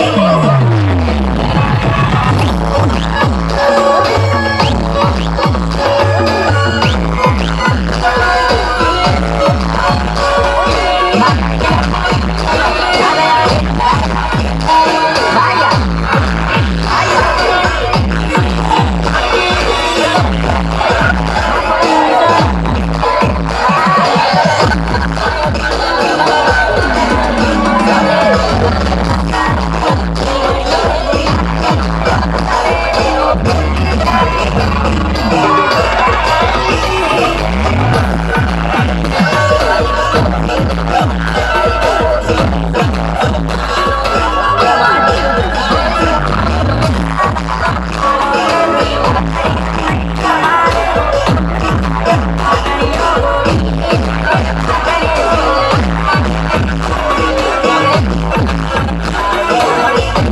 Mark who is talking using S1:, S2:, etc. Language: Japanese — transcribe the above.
S1: Come.